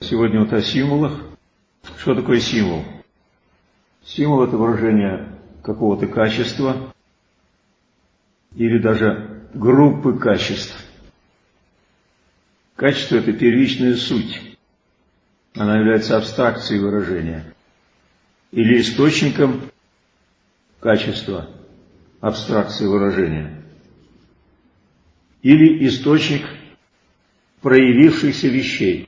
Сегодня вот о символах. Что такое символ? Символ – это выражение какого-то качества или даже группы качеств. Качество – это первичная суть. Она является абстракцией выражения или источником качества абстракции выражения или источник проявившихся вещей.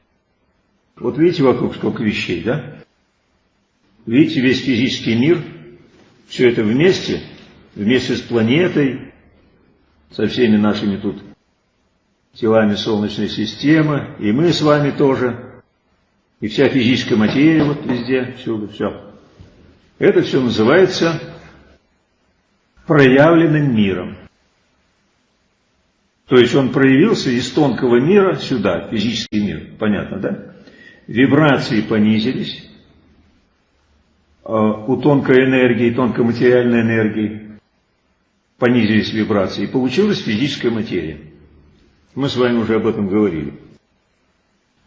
Вот видите вокруг сколько вещей, да? Видите весь физический мир, все это вместе, вместе с планетой, со всеми нашими тут телами Солнечной системы, и мы с вами тоже, и вся физическая материя вот везде, всюду, все. Это все называется проявленным миром. То есть он проявился из тонкого мира сюда, физический мир, понятно, да? Вибрации понизились, а у тонкой энергии, тонкой материальной энергии понизились вибрации, и получилась физическая материя. Мы с вами уже об этом говорили.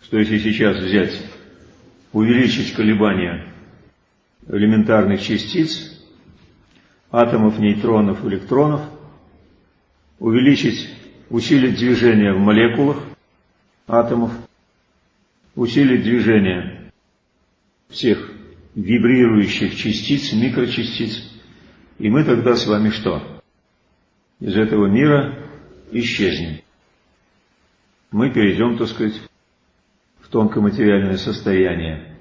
Что если сейчас взять, увеличить колебания элементарных частиц, атомов, нейтронов, электронов, увеличить, усилить движение в молекулах атомов, усилить движение всех вибрирующих частиц, микрочастиц, и мы тогда с вами что? Из этого мира исчезнем. Мы перейдем, так сказать, в тонкоматериальное состояние.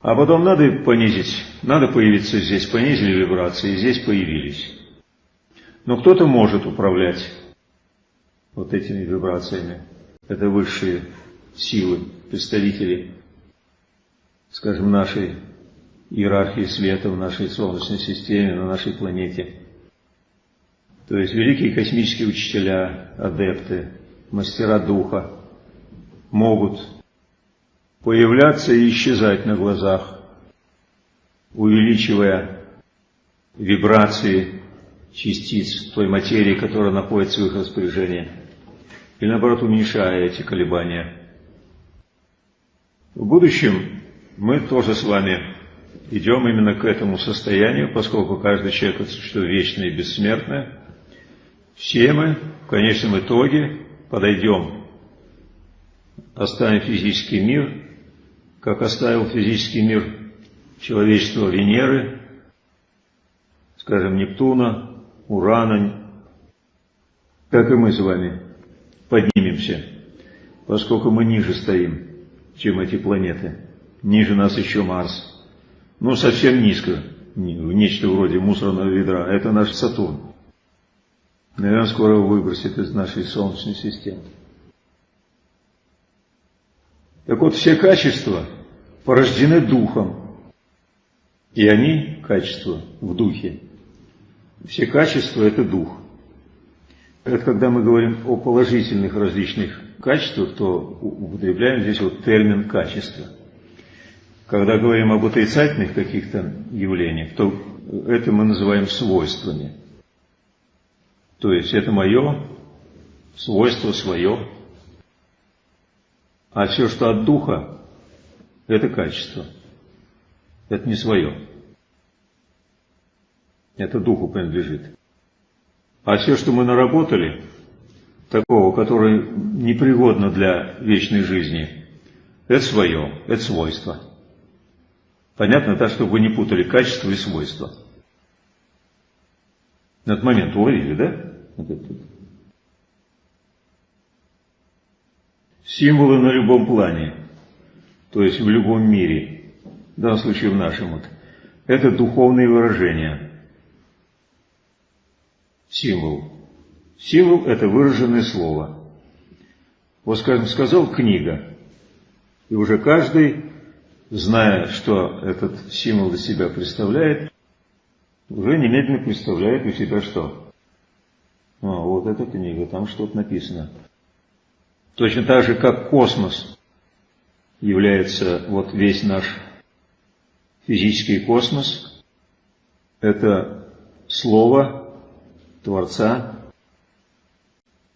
А потом надо понизить, надо появиться здесь, понизили вибрации, здесь появились. Но кто-то может управлять вот этими вибрациями. Это высшие силы, представители, скажем, нашей иерархии света в нашей Солнечной системе, на нашей планете. То есть великие космические учителя, адепты, мастера духа могут появляться и исчезать на глазах, увеличивая вибрации частиц той материи, которая находится в их распоряжении, или наоборот уменьшая эти колебания. В будущем мы тоже с вами идем именно к этому состоянию, поскольку каждый человек это существо вечное и бессмертное. Все мы в конечном итоге подойдем, оставим физический мир как оставил физический мир человечества Венеры, скажем, Нептуна, Урана, как и мы с вами поднимемся, поскольку мы ниже стоим, чем эти планеты. Ниже нас еще Марс. Ну, совсем низко, нечто вроде мусорного ведра. Это наш Сатурн. Наверное, скоро выбросит из нашей Солнечной системы. Так вот, все качества порождены духом. И они, качества, в духе. Все качества – это дух. Это когда мы говорим о положительных различных качествах, то употребляем здесь вот термин «качество». Когда говорим об отрицательных каких-то явлениях, то это мы называем свойствами. То есть это мое свойство свое, а все, что от духа, это качество. Это не свое. Это духу принадлежит. А все, что мы наработали, такого, которое непригодно для вечной жизни, это свое, это свойство. Понятно, так, чтобы вы не путали качество и свойство. На этот момент уловили, да? Символы на любом плане, то есть в любом мире, в данном случае в нашем, вот, это духовные выражения. Символ. Символ – это выраженное слово. Вот, скажем, сказал книга, и уже каждый, зная, что этот символ из себя представляет, уже немедленно представляет у себя что? А, вот эта книга, там что-то написано. Точно так же, как космос является вот весь наш физический космос, это слово Творца,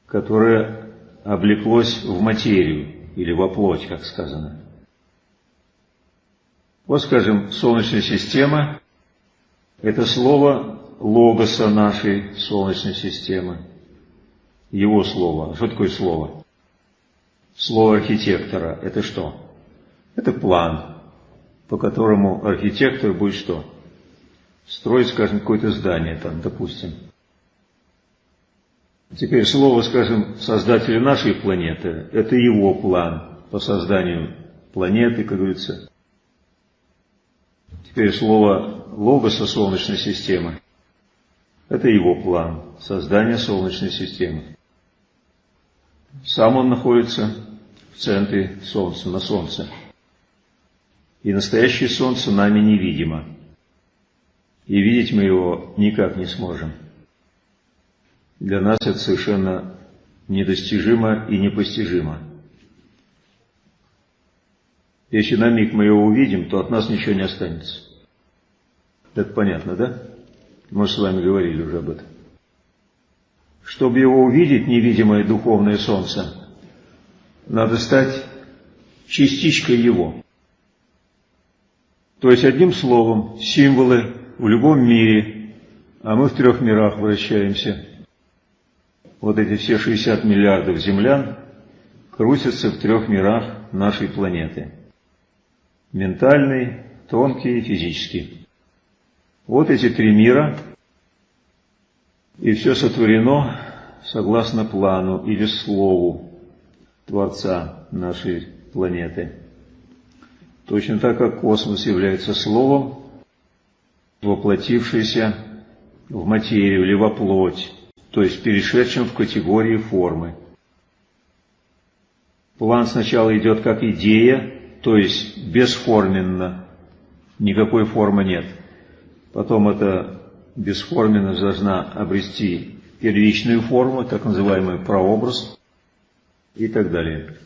которое облеклось в материю. или во плоть, как сказано. Вот, скажем, Солнечная система – это слово логоса нашей Солнечной системы, его слово. Что такое слово? Слово архитектора – это что? Это план, по которому архитектор будет что? Строить, скажем, какое-то здание там, допустим. Теперь слово, скажем, создателя нашей планеты – это его план по созданию планеты, как говорится. Теперь слово логоса Солнечной системы – это его план создания Солнечной системы. Сам он находится в центре Солнца, на Солнце. И настоящее Солнце нами невидимо. И видеть мы его никак не сможем. Для нас это совершенно недостижимо и непостижимо. Если на миг мы его увидим, то от нас ничего не останется. Это понятно, да? Мы с вами говорили уже об этом. Чтобы его увидеть, невидимое духовное солнце, надо стать частичкой его. То есть, одним словом, символы в любом мире, а мы в трех мирах вращаемся. Вот эти все 60 миллиардов землян крутятся в трех мирах нашей планеты. Ментальный, тонкий и физический. Вот эти три мира и все сотворено согласно плану или слову Творца нашей планеты. Точно так, как космос является словом, воплотившийся в материю или во плоть, то есть перешедшим в категории формы. План сначала идет как идея, то есть бесформенно, никакой формы нет. Потом это бесформенность должна обрести первичную форму, так называемый прообраз и так далее.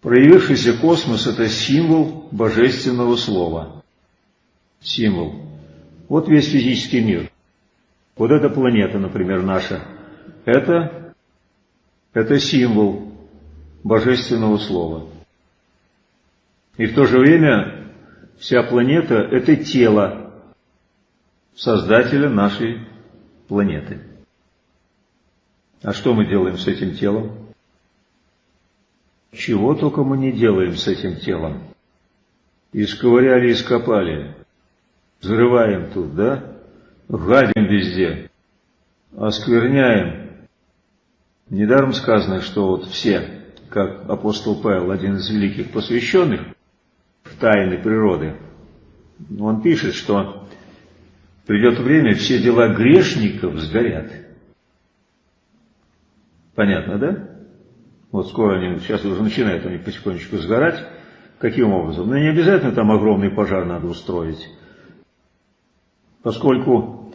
Проявившийся космос – это символ божественного слова. Символ. Вот весь физический мир. Вот эта планета, например, наша. Это, это символ божественного слова. И в то же время вся планета – это тело Создателя нашей планеты. А что мы делаем с этим телом? Чего только мы не делаем с этим телом. Исковыряли, ископали. Взрываем тут, да? Гадим везде. Оскверняем. Недаром сказано, что вот все, как апостол Павел, один из великих посвященных в тайны природы, он пишет, что Придет время, все дела грешников сгорят. Понятно, да? Вот скоро они, сейчас уже начинают они потихонечку сгорать. Каким образом? Ну, не обязательно там огромный пожар надо устроить. Поскольку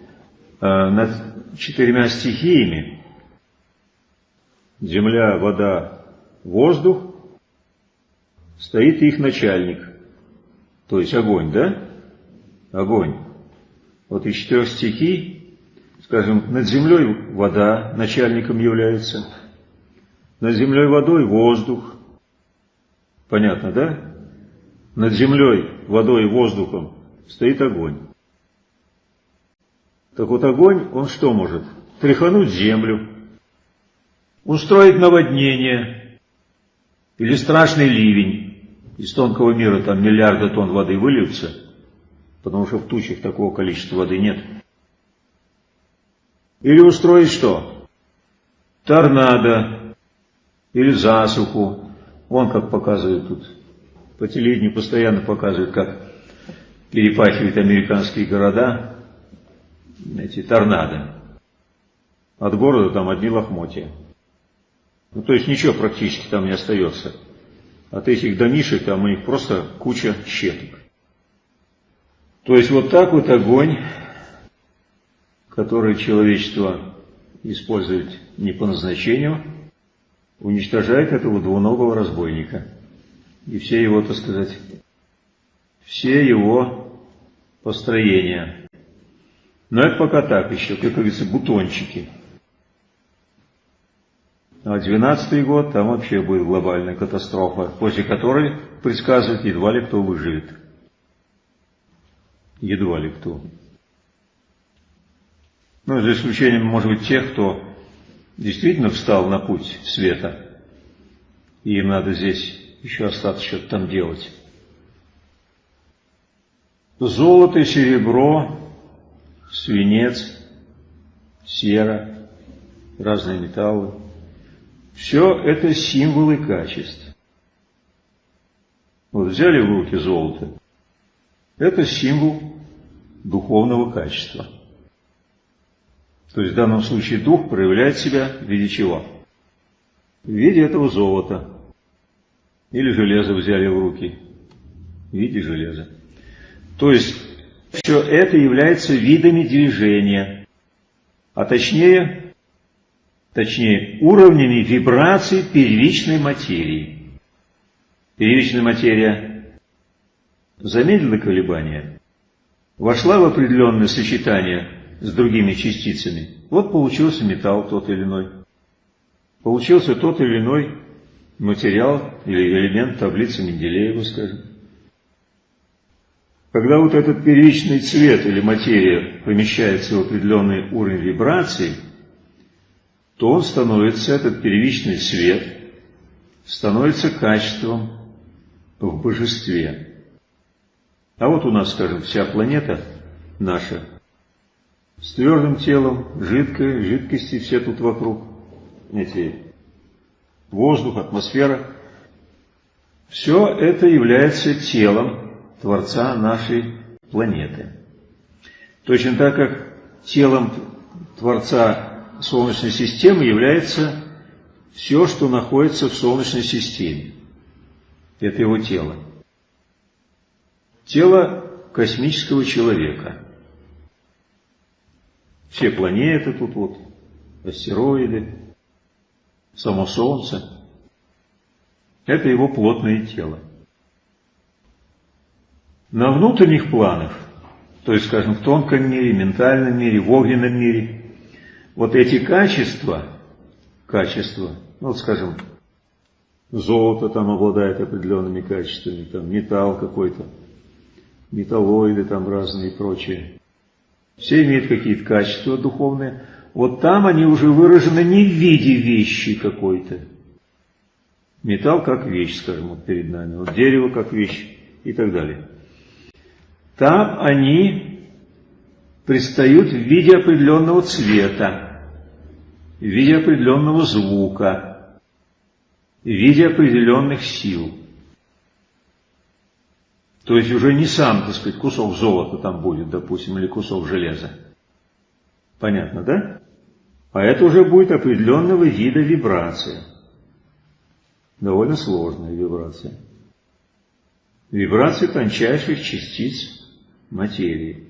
э, над четырьмя стихиями земля, вода, воздух стоит их начальник. То есть огонь, да? Огонь. Вот из четырех стихий, скажем, над землей вода начальником является, над землей водой воздух. Понятно, да? Над землей, водой и воздухом стоит огонь. Так вот огонь, он что может? Тряхануть землю, устроить наводнение или страшный ливень. Из тонкого мира там миллиарды тонн воды выльются – потому что в тучах такого количества воды нет. Или устроить что? Торнадо, или засуху. Вон как показывают тут. По телевидению постоянно показывают, как перепахивают американские города эти торнадо. От города там одни лохмотья. Ну, то есть ничего практически там не остается. От этих домишек там у них просто куча щепок. То есть вот так вот огонь, который человечество использует не по назначению, уничтожает этого двуногого разбойника. И все его, так сказать, все его построения. Но это пока так еще, как говорится, бутончики. А 12 год, там вообще будет глобальная катастрофа, после которой предсказывают, едва ли кто выживет. Едва ли кто. Ну, за исключением, может быть, тех, кто действительно встал на путь света, и им надо здесь еще остаться что-то там делать. Золото, серебро, свинец, сера, разные металлы. Все это символы качеств. Вот взяли в руки золото. Это символ духовного качества. То есть в данном случае дух проявляет себя в виде чего? В виде этого золота. Или железо взяли в руки. В виде железа. То есть все это является видами движения. А точнее, точнее уровнями вибраций первичной материи. Первичная материя замедлила колебания, вошла в определенное сочетание с другими частицами. Вот получился металл тот или иной. Получился тот или иной материал или элемент таблицы Менделеева, скажем. Когда вот этот первичный цвет или материя помещается в определенный уровень вибраций, то он становится, этот первичный цвет, становится качеством в божестве. А вот у нас, скажем, вся планета наша с твердым телом, жидкой, жидкости все тут вокруг, эти воздух, атмосфера. Все это является телом Творца нашей планеты. Точно так как телом Творца Солнечной системы является все, что находится в Солнечной системе. Это его тело. Тело космического человека – все планеты тут вот, астероиды, само Солнце. Это его плотное тело. На внутренних планах, то есть, скажем, в тонком мире, ментальном мире, в огненном мире, вот эти качества, качества, ну, скажем, золото там обладает определенными качествами, там металл какой-то, металлоиды там разные и прочее. Все имеют какие-то качества духовные. Вот там они уже выражены не в виде вещи какой-то. Металл как вещь, скажем, вот перед нами. Вот дерево как вещь и так далее. Там они предстают в виде определенного цвета, в виде определенного звука, в виде определенных сил. То есть уже не сам, так сказать, кусок золота там будет, допустим, или кусок железа. Понятно, да? А это уже будет определенного вида вибрация. Довольно сложная вибрация. Вибрация тончайших частиц материи.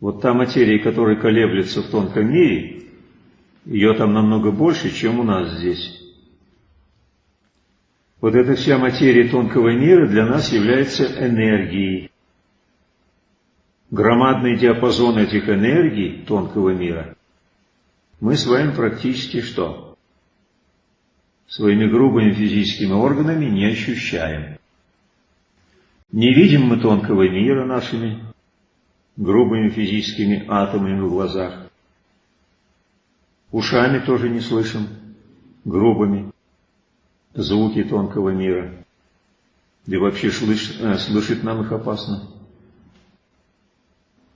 Вот та материя, которая колеблется в тонком мире, ее там намного больше, чем у нас здесь. Вот эта вся материя тонкого мира для нас является энергией. Громадный диапазон этих энергий тонкого мира мы с вами практически что? Своими грубыми физическими органами не ощущаем. Не видим мы тонкого мира нашими грубыми физическими атомами в глазах. Ушами тоже не слышим, грубыми звуки тонкого мира. Да и вообще слышать, э, слышать нам их опасно.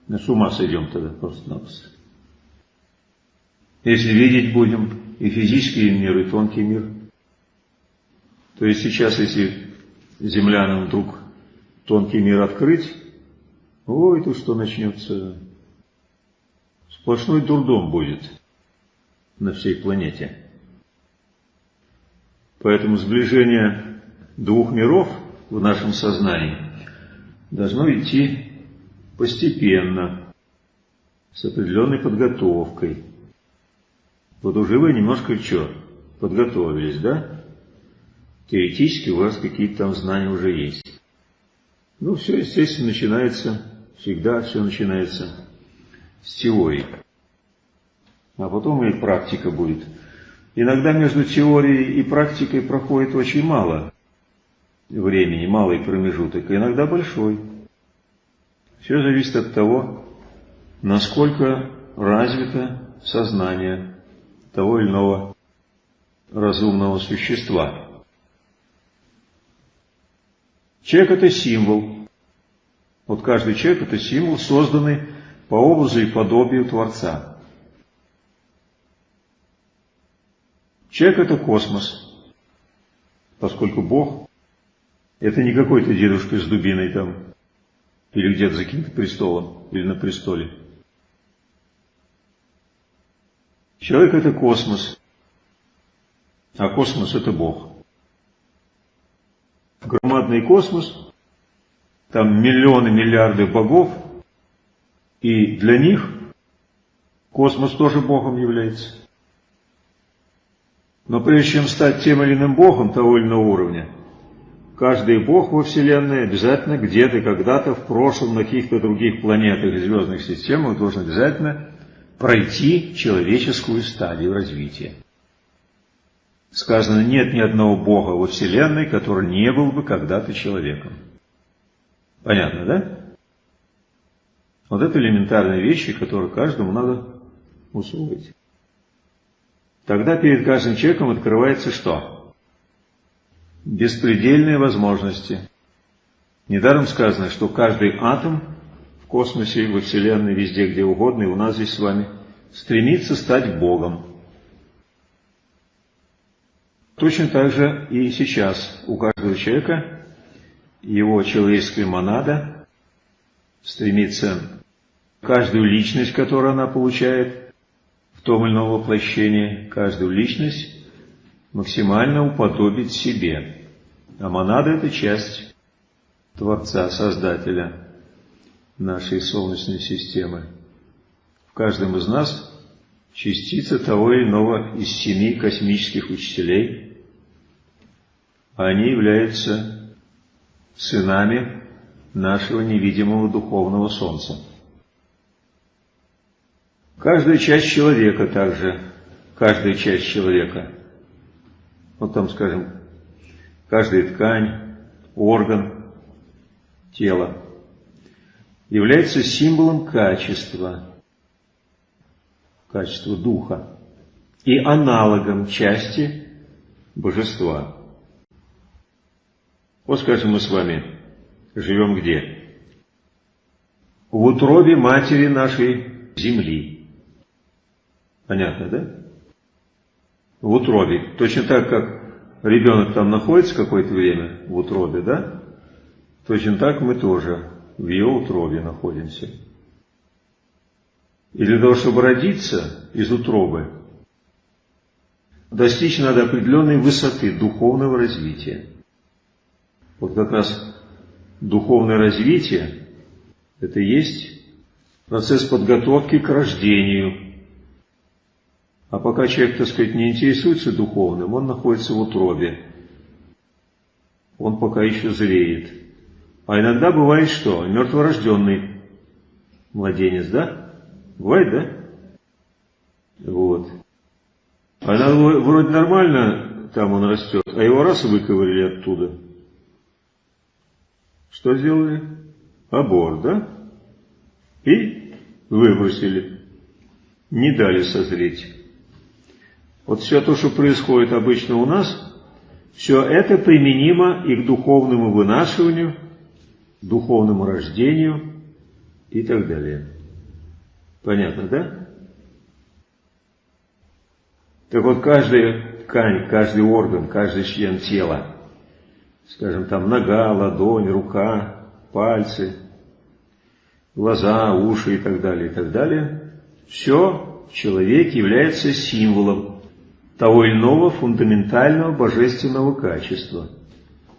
Мы с ума сойдем тогда просто-напросто. Если видеть будем и физический мир, и тонкий мир, то есть сейчас, если землянам вдруг тонкий мир открыть, ой, тут что начнется? Сплошной дурдом будет на всей планете. Поэтому сближение двух миров в нашем сознании должно идти постепенно, с определенной подготовкой. Вот уже вы немножко что, подготовились, да? Теоретически у вас какие-то там знания уже есть. Ну, все, естественно, начинается, всегда все начинается с теории. А потом и практика будет. Иногда между теорией и практикой проходит очень мало времени, малый промежуток, а иногда большой. Все зависит от того, насколько развито сознание того или иного разумного существа. Человек – это символ. Вот каждый человек – это символ, созданный по образу и подобию Творца. Человек – это космос, поскольку Бог – это не какой-то дедушка с дубиной там, или где-то за каким-то престолом, или на престоле. Человек – это космос, а космос – это Бог. Громадный космос, там миллионы, миллиарды богов, и для них космос тоже Богом является. Но прежде чем стать тем или иным Богом того или иного уровня, каждый Бог во Вселенной обязательно где-то, когда-то в прошлом на каких-то других планетах и звездных системах должен обязательно пройти человеческую стадию развития. Сказано, нет ни одного Бога во Вселенной, который не был бы когда-то человеком. Понятно, да? Вот это элементарные вещи, которые каждому надо усвоить. Тогда перед каждым человеком открывается что? Беспредельные возможности. Недаром сказано, что каждый атом в космосе, во Вселенной, везде, где угодно, и у нас здесь с вами, стремится стать Богом. Точно так же и сейчас у каждого человека его человеческая монада стремится каждую личность, которую она получает в том или ином воплощении, каждую личность максимально уподобить себе. А монада – это часть Творца, Создателя нашей Солнечной системы. В каждом из нас частица того или иного из семи космических учителей. Они являются сынами нашего невидимого духовного Солнца. Каждая часть человека также, каждая часть человека, вот там, скажем, каждая ткань, орган, тело, является символом качества, качества духа и аналогом части божества. Вот, скажем, мы с вами живем где? В утробе матери нашей земли. Понятно, да? В утробе. Точно так, как ребенок там находится какое-то время в утробе, да? Точно так мы тоже в ее утробе находимся. И для того, чтобы родиться из утробы, достичь надо определенной высоты духовного развития. Вот как раз духовное развитие – это и есть процесс подготовки к рождению, а пока человек, так сказать, не интересуется духовным, он находится в утробе. Он пока еще зреет. А иногда бывает что? Мертворожденный младенец, да? Бывает, да? Вот. А иногда вроде нормально там он растет, а его раз выковырили оттуда. Что сделали? Аборт, да? И выбросили. Не дали созреть. Вот все то, что происходит обычно у нас, все это применимо и к духовному вынашиванию, духовному рождению и так далее. Понятно, да? Так вот, каждая ткань, каждый орган, каждый член тела, скажем, там нога, ладонь, рука, пальцы, глаза, уши и так далее, и так далее, все в человеке является символом того или иного фундаментального божественного качества,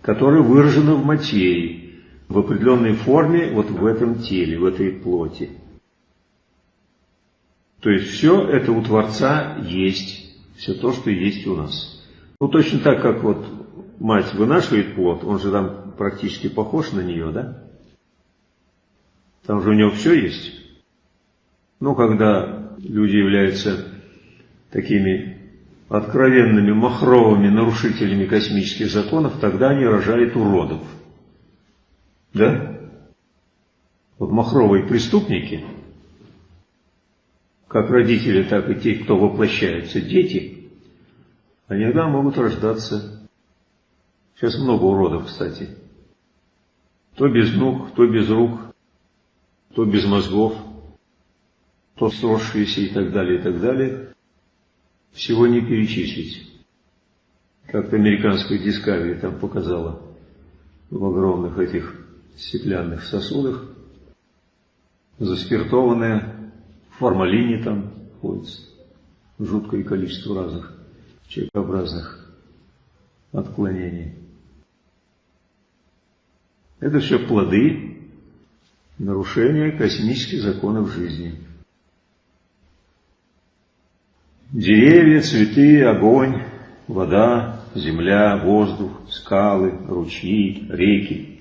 которое выражено в материи, в определенной форме вот в этом теле, в этой плоти. То есть все это у Творца есть, все то, что есть у нас. Ну точно так, как вот мать вынашивает плод, он же там практически похож на нее, да? Там же у него все есть. Но когда люди являются такими откровенными махровыми нарушителями космических законов, тогда они рожают уродов. Да? Вот махровые преступники, как родители, так и те, кто воплощаются, дети, иногда могут рождаться. Сейчас много уродов, кстати. То без ног, то без рук, то без мозгов, то сросшиеся и так далее, и так далее. Всего не перечислить. Как-то американская Discovery там показала в огромных этих стеклянных сосудах, заспиртованная, в формалине там ходится, жуткое количество разных человекообразных отклонений. Это все плоды нарушения космических законов жизни. Деревья, цветы, огонь, вода, земля, воздух, скалы, ручьи, реки.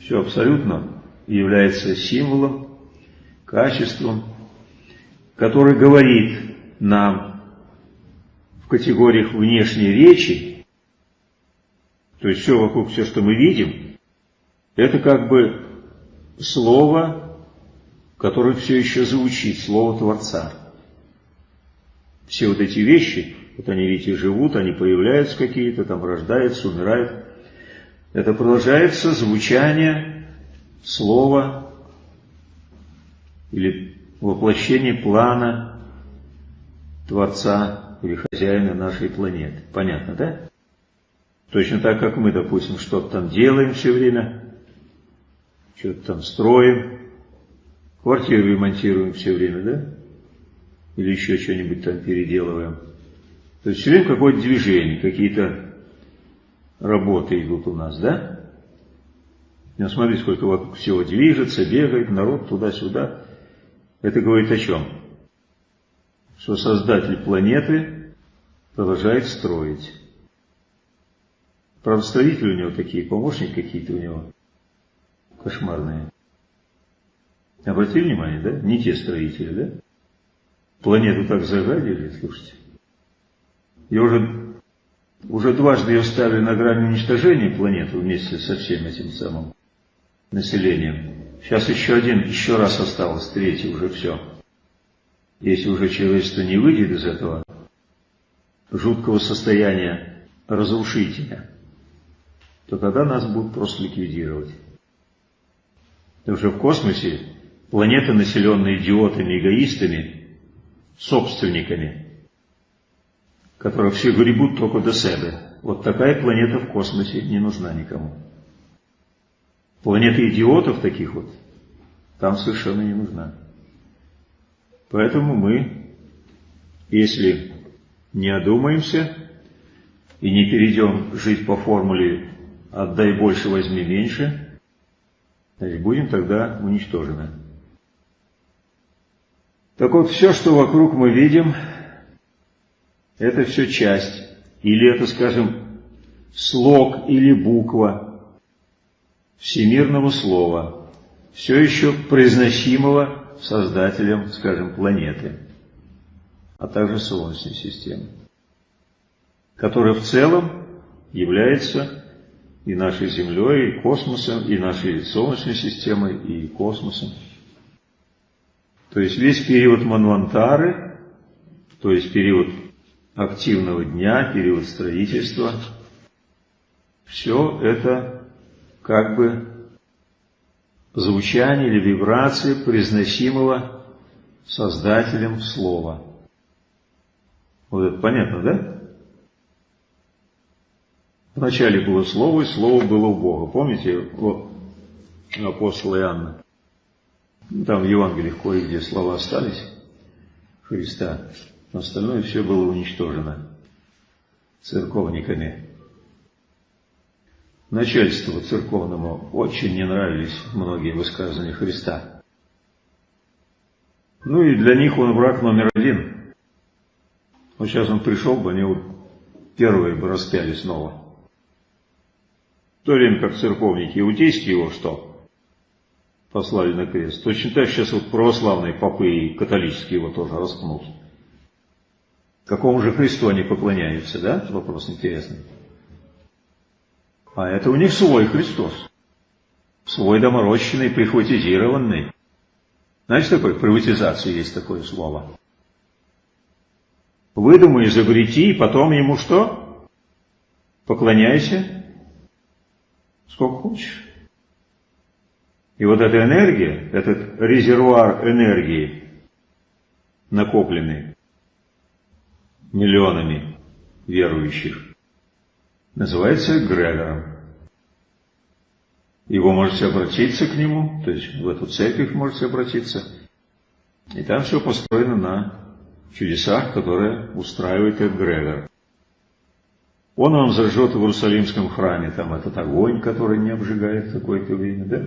Все абсолютно является символом, качеством, который говорит нам в категориях внешней речи, то есть все вокруг, все, что мы видим, это как бы слово, которое все еще звучит, слово Творца. Все вот эти вещи, вот они видите, живут, они появляются какие-то, там рождаются, умирают. Это продолжается звучание слова или воплощение плана Творца или хозяина нашей планеты. Понятно, да? Точно так, как мы, допустим, что-то там делаем все время, что-то там строим, квартиру ремонтируем все время, да? Или еще что-нибудь там переделываем. То есть все время какое-то движение, какие-то работы идут у нас, да? Ну, смотри, сколько вокруг всего движется, бегает, народ туда-сюда. Это говорит о чем? Что создатель планеты продолжает строить. Правда, строители у него такие, помощники какие-то у него кошмарные. Обратили внимание, да? Не те строители, да? Планету так загадили, слушайте. И уже, уже дважды ее ставили на грани уничтожения планеты вместе со всем этим самым населением. Сейчас еще один, еще раз осталось, третий уже все. Если уже человечество не выйдет из этого жуткого состояния разрушителя, то тогда нас будут просто ликвидировать. Потому что в космосе планеты, населенные идиотами, эгоистами, собственниками, которые все гребут только до себя. Вот такая планета в космосе не нужна никому. Планета идиотов таких вот там совершенно не нужна. Поэтому мы, если не одумаемся и не перейдем жить по формуле «отдай больше, возьми меньше», значит, будем тогда уничтожены. Так вот, все, что вокруг мы видим, это все часть, или это, скажем, слог или буква всемирного слова, все еще произносимого создателем, скажем, планеты, а также Солнечной системы, которая в целом является и нашей Землей, и космосом, и нашей Солнечной системой, и космосом. То есть весь период Манвантары, то есть период активного дня, период строительства, все это как бы звучание или вибрации произносимого Создателем Слова. Вот это понятно, да? Вначале было Слово, и Слово было у Бога. Помните, вот апостола Иоанна? Там в Евангелиях кое-где слова остались Христа, но остальное все было уничтожено церковниками. Начальству церковному очень не нравились многие высказывания Христа. Ну и для них он враг номер один. Вот сейчас он пришел бы, они вот первые бы распяли снова то время как церковники иудейские его что? Послали на крест. Точно так сейчас вот православные попы и католические его тоже распнут. Какому же Христу они поклоняются, да? Вопрос интересный. А это у них свой Христос. Свой доморощенный, прихватизированный. Знаете, такое приватизация есть такое слово? Выдумай, изобрети, и потом ему что? Поклоняйся. Сколько хочешь. И вот эта энергия, этот резервуар энергии, накопленный миллионами верующих, называется эгрегором. Его можете обратиться к нему, то есть в эту церковь можете обратиться, и там все построено на чудесах, которые устраивает эгрегор. Он вам зажжет в Иерусалимском храме там этот огонь, который не обжигает какое-то время, да?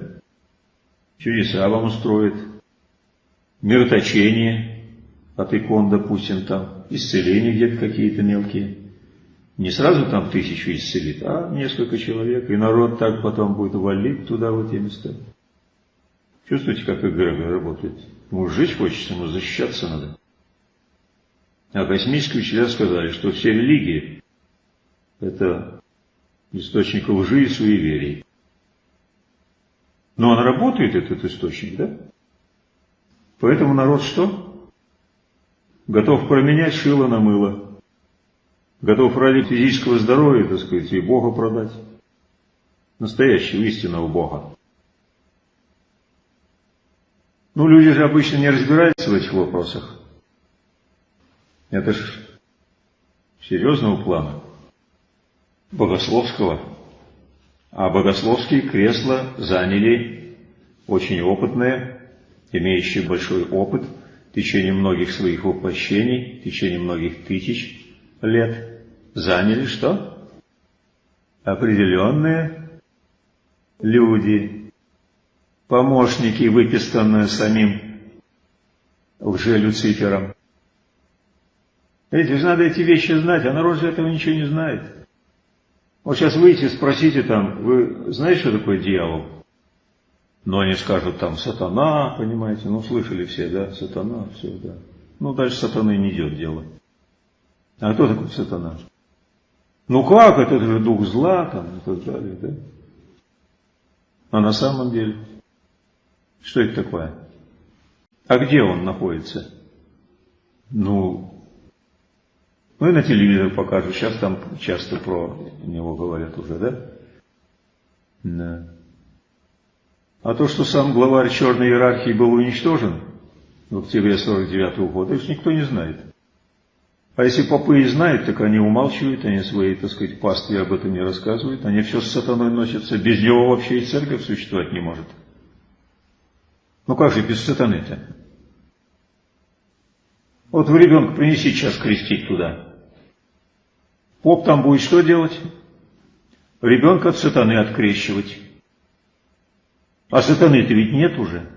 Чудеса вам устроит, мироточение от икон, допустим, там, исцеления где-то какие-то мелкие. Не сразу там тысячу исцелит, а несколько человек, и народ так потом будет валить туда, в эти места. Чувствуете, как эгрегор работает? Ему жить хочется, ему защищаться надо. А космические учителя сказали, что все религии – это источник лжи и суеверий. Но он работает, этот источник, да? Поэтому народ что? Готов променять шило на мыло. Готов ради физического здоровья, так сказать, и Бога продать. Настоящего истинного Бога. Ну, люди же обычно не разбираются в этих вопросах. Это ж серьезного плана, богословского. А богословские кресла заняли очень опытные, имеющие большой опыт в течение многих своих воплощений, в течение многих тысяч лет, заняли что? Определенные люди, помощники, выписанные самим лже-люцифером. Видите, же надо эти вещи знать, а народ же этого ничего не знает. Вот сейчас выйти, спросите там, вы знаете, что такое дьявол? Но они скажут там сатана, понимаете, ну слышали все, да, сатана, все, да. Ну дальше сатаны не идет дело. А кто такой сатана? Ну как, это же дух зла там и так далее, да? А на самом деле, что это такое? А где он находится? Ну, ну и на телевизор покажут. Сейчас там часто про него говорят уже, да? Да. А то, что сам главарь черной иерархии был уничтожен в октябре 49 -го года, это никто не знает. А если попы и знают, так они умалчивают, они свои, так сказать, пастве об этом не рассказывают, они все с сатаной носятся, без него вообще и церковь существовать не может. Ну как же без сатаны-то? Вот вы ребенка принеси сейчас крестить туда. Поп там будет что делать? Ребенка от сатаны открещивать. А сатаны-то ведь нет уже.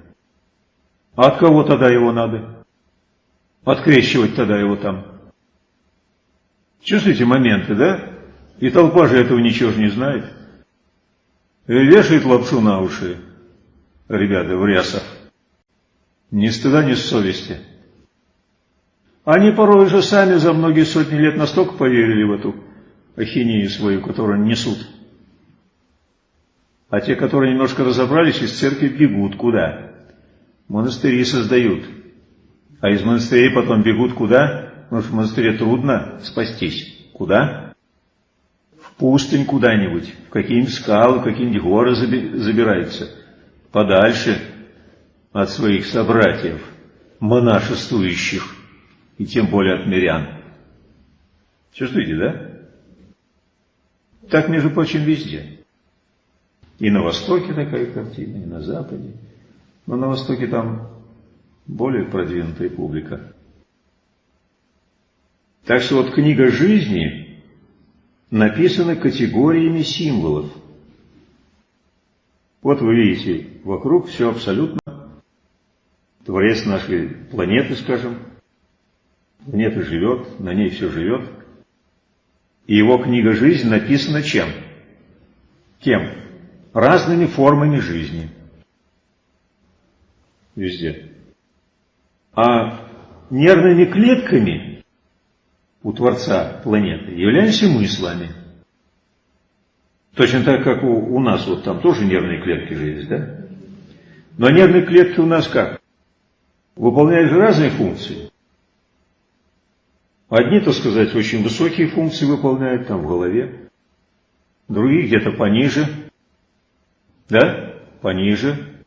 А от кого тогда его надо? Открещивать тогда его там. Чувствуете моменты, да? И толпа же этого ничего же не знает. И вешает лапшу на уши, ребята, в рясах. Ни стыда, ни совести. Они порой уже сами за многие сотни лет настолько поверили в эту ахинею свою, которую несут. А те, которые немножко разобрались, из церкви бегут куда? Монастыри создают. А из монастырей потом бегут куда? Потому что в монастыре трудно спастись. Куда? В пустынь куда-нибудь, в какие-нибудь скалы, в какие-нибудь горы забираются. Подальше от своих собратьев, монашествующих и тем более от мирян. Чувствуете, да? Так, между прочим, везде. И на Востоке такая картина, и на Западе. Но на Востоке там более продвинутая публика. Так что вот книга жизни написана категориями символов. Вот вы видите, вокруг все абсолютно Творец нашей планеты, скажем, Планета живет, на ней все живет. И его книга «Жизнь» написана чем? Кем? Разными формами жизни. Везде. А нервными клетками у Творца планеты являемся мы с вами. Точно так, как у, у нас, вот там тоже нервные клетки же есть, да? Но нервные клетки у нас как? Выполняют же разные функции. Одни, так сказать, очень высокие функции выполняют там в голове, другие где-то пониже, да, пониже,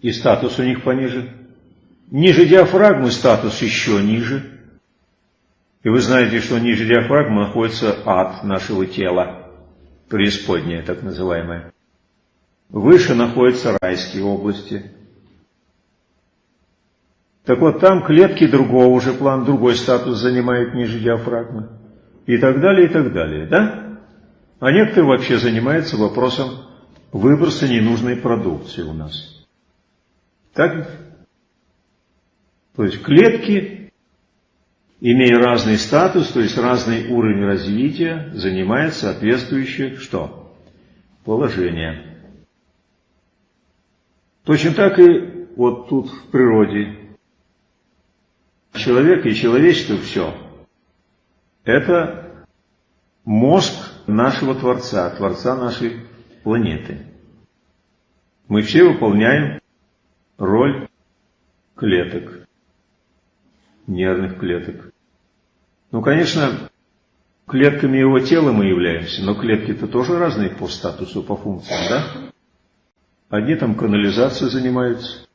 и статус у них пониже. Ниже диафрагмы статус еще ниже. И вы знаете, что ниже диафрагмы находится ад нашего тела, преисподняя так называемая. Выше находятся райские области. Так вот, там клетки другого уже план, другой статус занимают ниже диафрагмы. И так далее, и так далее, да? А некоторые вообще занимаются вопросом выброса ненужной продукции у нас. Так? То есть клетки, имея разный статус, то есть разный уровень развития, занимают соответствующее что? Положение. Точно так и вот тут в природе. Человек и человечество все. Это мозг нашего Творца, Творца нашей планеты. Мы все выполняем роль клеток, нервных клеток. Ну, конечно, клетками его тела мы являемся, но клетки-то тоже разные по статусу, по функциям, да? Одни там канализацией занимаются,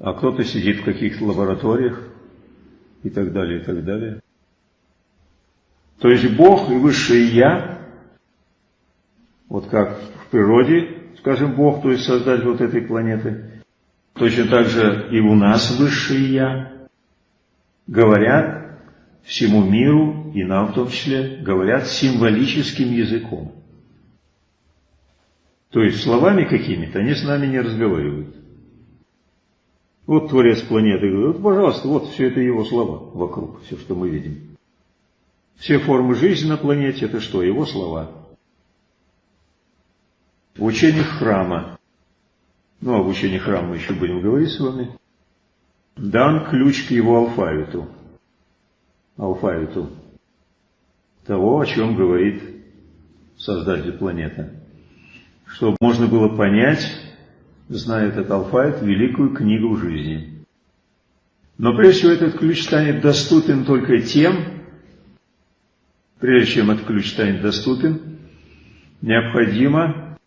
а кто-то сидит в каких-то лабораториях и так далее, и так далее. То есть Бог и Высшее Я, вот как в природе, скажем, Бог, то есть создатель вот этой планеты, точно так же и у нас Высшее Я, говорят всему миру, и нам в том числе, говорят символическим языком. То есть словами какими-то они с нами не разговаривают. Вот Творец планеты говорит, вот, пожалуйста, вот все это его слова вокруг, все, что мы видим. Все формы жизни на планете – это что? Его слова. В учениях храма, ну, об учении храма мы еще будем говорить с вами, дан ключ к его алфавиту. Алфавиту того, о чем говорит Создатель планеты чтобы можно было понять, зная этот алфавит, великую книгу жизни. Но прежде всего этот ключ станет доступен только тем, прежде чем этот ключ станет доступен, необходимо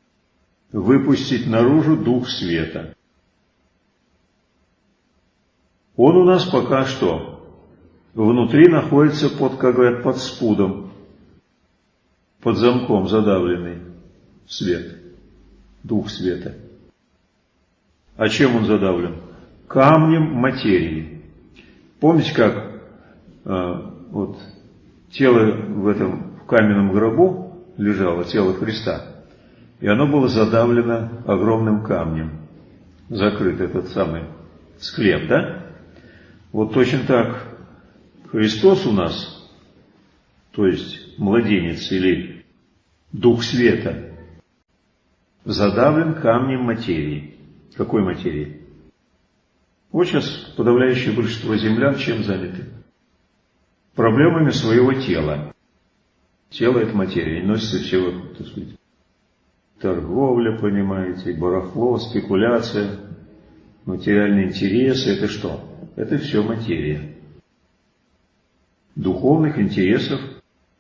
выпустить наружу дух света. Он у нас пока что внутри находится под, как говорят, под спудом, под замком задавленный свет дух света. А чем он задавлен? Камнем материи. Помните, как э, вот тело в этом в каменном гробу лежало, тело Христа, и оно было задавлено огромным камнем, закрыт этот самый склеп, да? Вот точно так Христос у нас, то есть младенец или Дух Света, задавлен камнем материи. Какой материи? Сейчас подавляющее большинство землян чем заняты? Проблемами своего тела. Тело – это материя, и носится все, так сказать, торговля, понимаете, барахло, спекуляция, материальные интересы – это что? Это все материя. Духовных интересов,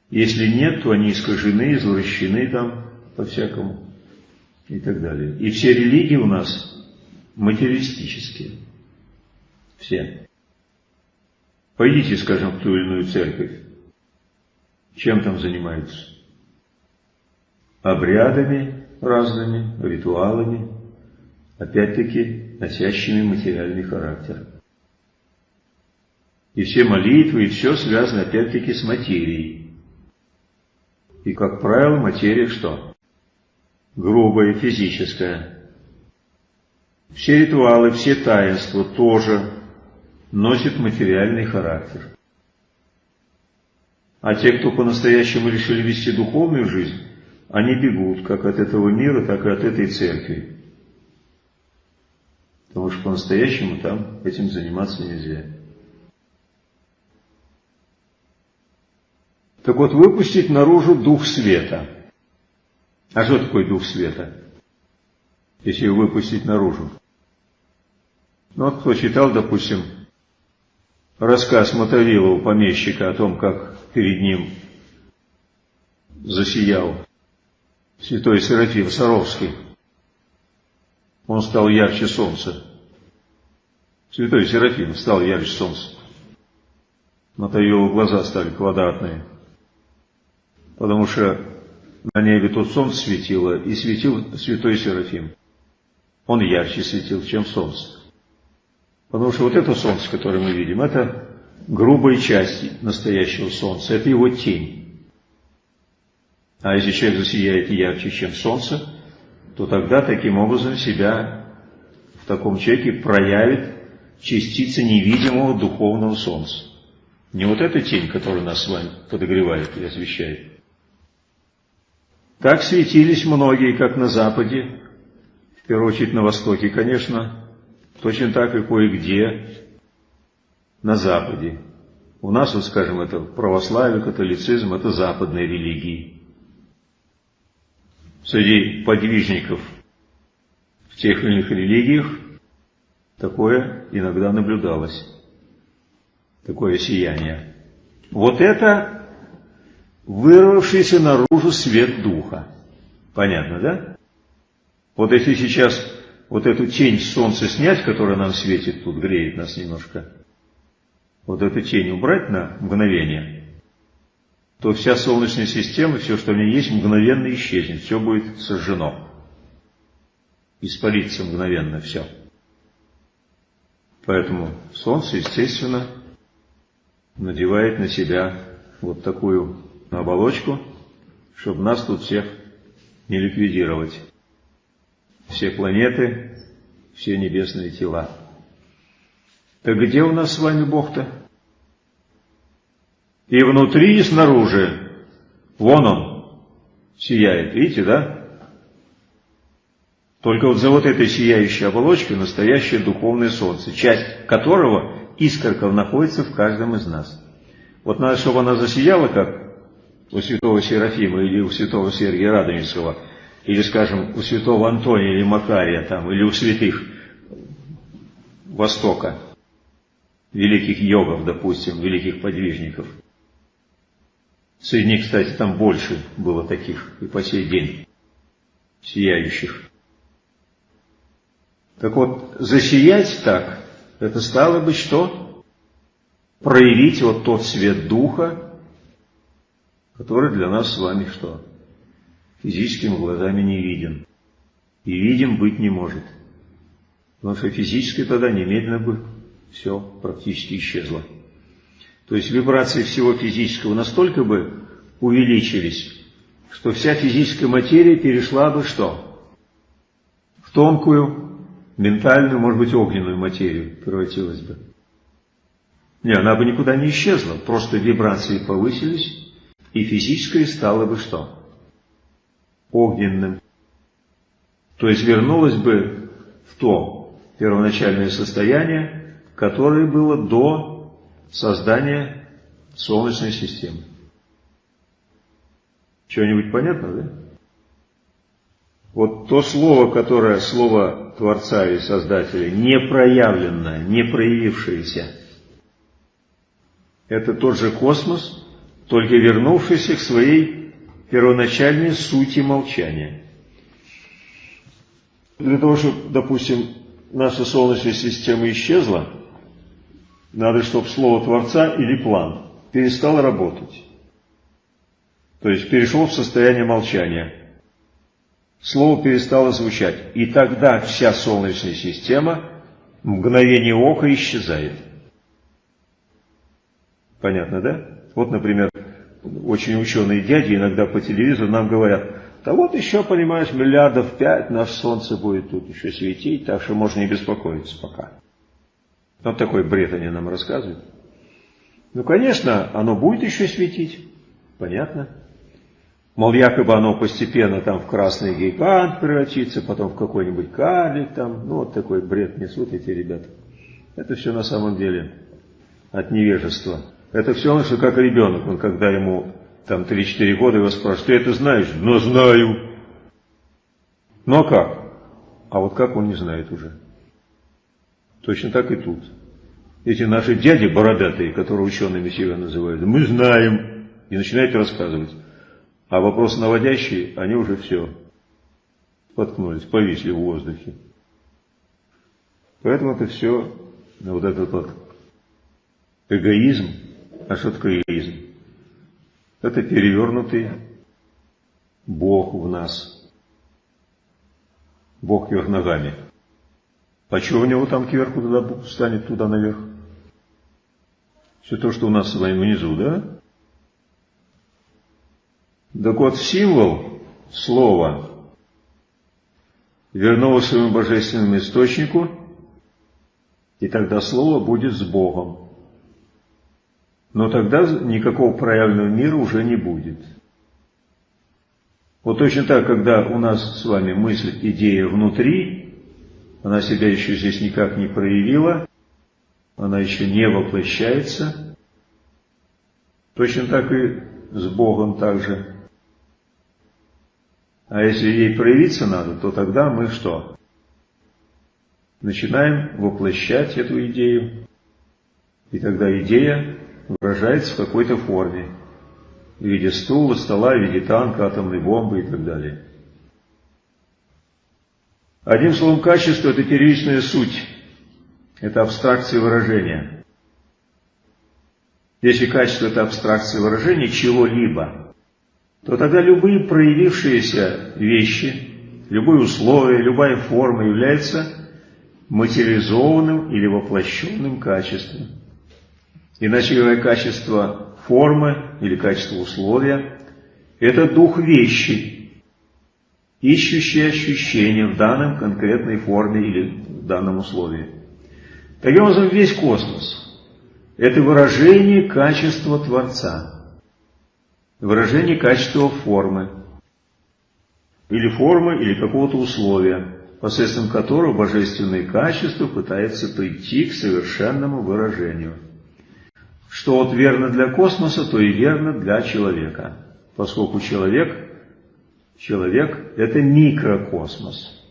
если нет, то они искажены, извращены там по-всякому и так далее. И все религии у нас материалистические. Все. Пойдите, скажем, в ту или иную церковь. Чем там занимаются? Обрядами разными, ритуалами, опять-таки носящими материальный характер. И все молитвы, и все связано опять-таки с материей. И, как правило, материя что? грубое, физическое. Все ритуалы, все таинства тоже носят материальный характер. А те, кто по-настоящему решили вести духовную жизнь, они бегут как от этого мира, так и от этой церкви. Потому что по-настоящему там этим заниматься нельзя. Так вот, выпустить наружу дух света. А что такое дух света? Если его выпустить наружу. Ну кто читал, допустим, рассказ Мотовилова, помещика, о том, как перед ним засиял святой Серафим Саровский. Он стал ярче солнца. Святой Серафим стал ярче солнца. Мотовиловы глаза стали квадратные. Потому что на небе тут солнце светило, и светил святой Серафим. Он ярче светил, чем солнце. Потому что вот это солнце, которое мы видим, это грубая часть настоящего солнца, это его тень. А если человек засияет ярче, чем солнце, то тогда таким образом себя в таком человеке проявит частица невидимого духовного солнца. Не вот эта тень, которая нас с вами подогревает и освещает. Так светились многие, как на Западе, в первую очередь на Востоке, конечно, Точно так и кое-где на Западе. У нас, вот скажем, это православие, католицизм, это западные религии. Среди подвижников в тех или иных религиях такое иногда наблюдалось. Такое сияние. Вот это вырвавшийся наружу свет Духа. Понятно, да? Вот если сейчас вот эту тень солнца снять, которая нам светит тут, греет нас немножко, вот эту тень убрать на мгновение, то вся Солнечная система, все, что в ней есть, мгновенно исчезнет, все будет сожжено. Испарится мгновенно все. Поэтому Солнце, естественно, надевает на себя вот такую оболочку, чтобы нас тут всех не ликвидировать все планеты, все небесные тела. Так где у нас с вами Бог-то? И внутри, и снаружи. Вон он сияет, видите, да? Только вот за вот этой сияющей оболочкой настоящее духовное солнце, часть которого искорков находится в каждом из нас. Вот надо, чтобы она засияла, как у святого Серафима или у святого Сергия Радонежского – или, скажем, у святого Антония или Макария, там, или у святых Востока, великих йогов, допустим, великих подвижников. Среди них, кстати, там больше было таких и по сей день сияющих. Так вот, засиять так, это стало бы что? Проявить вот тот свет Духа, который для нас с вами что? Физическими глазами не виден. И видим быть не может. Потому что физически тогда немедленно бы все практически исчезло. То есть вибрации всего физического настолько бы увеличились, что вся физическая материя перешла бы что? В тонкую, ментальную, может быть, огненную материю превратилась бы. Не, она бы никуда не исчезла, просто вибрации повысились, и физическое стало бы что? Огненным. То есть вернулась бы в то первоначальное состояние, которое было до создания Солнечной системы. Что-нибудь понятно, да? Вот то слово, которое слово Творца и Создателя, не проявленное, не проявившееся, это тот же космос, только вернувшийся к своей первоначальной сути молчания. Для того, чтобы, допустим, наша Солнечная система исчезла, надо, чтобы слово Творца или план перестал работать. То есть перешел в состояние молчания. Слово перестало звучать. И тогда вся Солнечная система мгновение ока исчезает. Понятно, да? Вот, например, очень ученые дяди иногда по телевизору нам говорят, да вот еще, понимаешь, миллиардов пять наш солнце будет тут еще светить, так что можно не беспокоиться пока. Вот такой бред они нам рассказывают. Ну, конечно, оно будет еще светить, понятно. Мол, якобы оно постепенно там в красный гигант превратится, потом в какой-нибудь карлик там. Ну, вот такой бред несут эти ребята. Это все на самом деле от невежества. Это все равно, что как ребенок, он когда ему там 3-4 года его спрашивают, ты это знаешь? Ну, знаю. Ну, а как? А вот как он не знает уже. Точно так и тут. Эти наши дяди бородатые, которые учеными себя называют, мы знаем. И начинают рассказывать. А вопрос наводящий, они уже все споткнулись, повисли в воздухе. Поэтому это все, вот этот вот эгоизм. А что такое эгоизм? Это перевернутый Бог в нас. Бог вверх ногами. А что у него там кверху туда станет, туда наверх? Все то, что у нас с вами внизу, да? Так вот, символ слова вернуло своему божественному источнику, и тогда слово будет с Богом. Но тогда никакого проявленного мира уже не будет. Вот точно так, когда у нас с вами мысль, идея внутри, она себя еще здесь никак не проявила, она еще не воплощается, точно так и с Богом также. А если ей проявиться надо, то тогда мы что? Начинаем воплощать эту идею, и тогда идея выражается в какой-то форме, в виде стула, стола, в виде танка, атомной бомбы и так далее. Одним словом, качество – это первичная суть, это абстракция выражения. Если качество – это абстракция выражения чего-либо, то тогда любые проявившиеся вещи, любые условия, любая форма является материализованным или воплощенным качеством. Иначе говоря, качество формы или качество условия – это дух вещи, ищущий ощущение в данном конкретной форме или в данном условии. Таким образом, весь космос – это выражение качества Творца, выражение качества формы, или формы, или какого-то условия, посредством которого божественное качество пытается прийти к совершенному выражению – что вот верно для космоса, то и верно для человека. Поскольку человек, человек – это микрокосмос.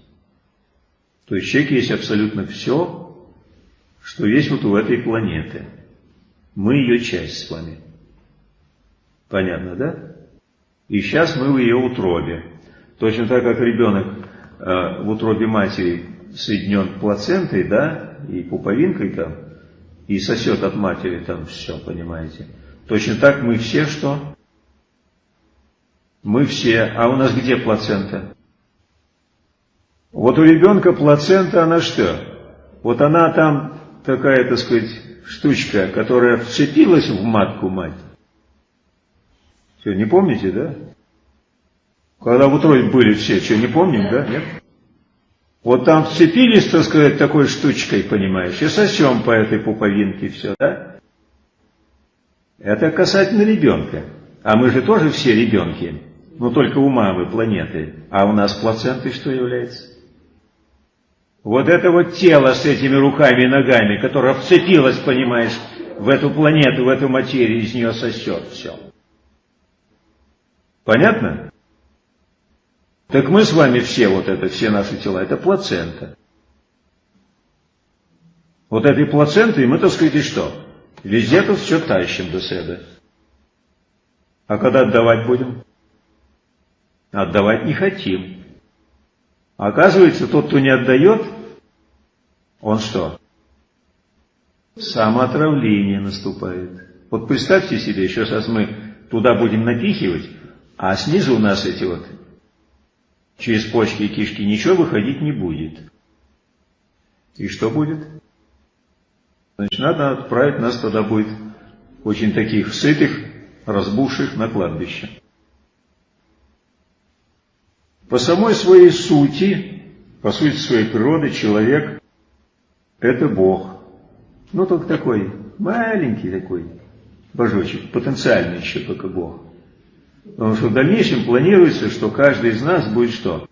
То есть человек есть абсолютно все, что есть вот у этой планеты. Мы ее часть с вами. Понятно, да? И сейчас мы в ее утробе. Точно так, как ребенок э, в утробе матери соединен плацентой, да, и пуповинкой там, и сосет от матери там все, понимаете. Точно так мы все что? Мы все. А у нас где плацента? Вот у ребенка плацента, она что? Вот она там такая, так сказать, штучка, которая вцепилась в матку мать. Все, не помните, да? Когда в утробе были все, что, не помним, да? Нет? Вот там вцепились, так сказать, такой штучкой, понимаешь, и сосем по этой пуповинке все, да? Это касательно ребенка. А мы же тоже все ребенки, но только у мамы планеты. А у нас плацентой что является? Вот это вот тело с этими руками и ногами, которое вцепилось, понимаешь, в эту планету, в эту материю, из нее сосет все. Понятно? Так мы с вами все, вот это, все наши тела, это плацента. Вот этой плацентой мы, так сказать, и что? Везде тут все тащим до себя. А когда отдавать будем? Отдавать не хотим. Оказывается, тот, кто не отдает, он что? Самоотравление наступает. Вот представьте себе, еще сейчас мы туда будем напихивать, а снизу у нас эти вот через почки и кишки ничего выходить не будет. И что будет? Значит, надо отправить нас тогда будет очень таких сытых, разбухших на кладбище. По самой своей сути, по сути своей природы, человек – это Бог. Ну, только такой маленький такой божочек, потенциальный еще только Бог. В дальнейшем планируется, что каждый из нас будет что?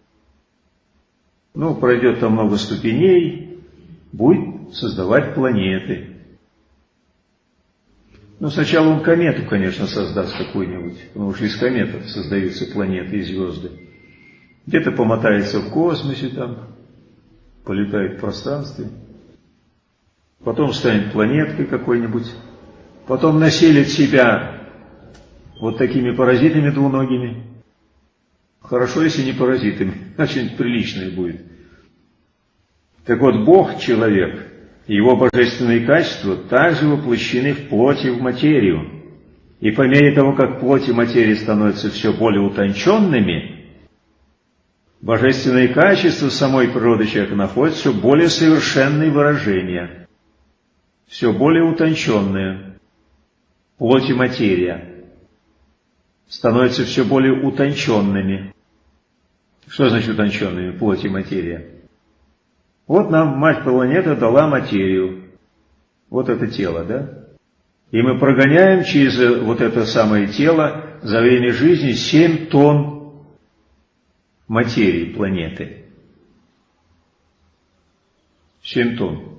Ну, пройдет там много ступеней, будет создавать планеты. Ну, сначала он комету, конечно, создаст какую-нибудь, потому что из кометов создаются планеты и звезды. Где-то помотается в космосе там, полетает в пространстве. Потом станет планеткой какой-нибудь. Потом населит себя вот такими паразитами двуногими. Хорошо, если не паразитами, значит приличное будет. Так вот, Бог, человек, его божественные качества также воплощены в плоти в материю. И по мере того, как плоть и материя становятся все более утонченными, божественные качества самой природы человека находят все более совершенные выражения, все более утонченные. Плоть и материя становятся все более утонченными. Что значит утонченными, плоть и материя? Вот нам мать планета дала материю. Вот это тело, да? И мы прогоняем через вот это самое тело за время жизни 7 тонн материи планеты. 7 тонн.